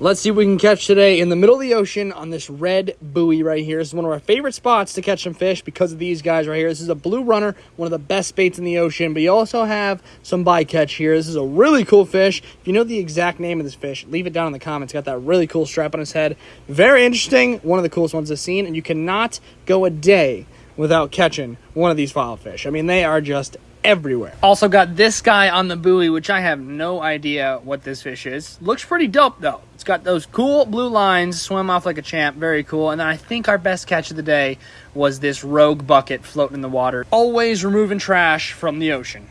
Let's see what we can catch today in the middle of the ocean on this red buoy right here. This is one of our favorite spots to catch some fish because of these guys right here. This is a blue runner, one of the best baits in the ocean, but you also have some bycatch here. This is a really cool fish. If you know the exact name of this fish, leave it down in the comments. Got that really cool strap on his head. Very interesting. One of the coolest ones I've seen, and you cannot go a day without catching one of these file fish. I mean, they are just everywhere. Also got this guy on the buoy, which I have no idea what this fish is. Looks pretty dope though. It's got those cool blue lines, swim off like a champ, very cool. And then I think our best catch of the day was this rogue bucket floating in the water. Always removing trash from the ocean.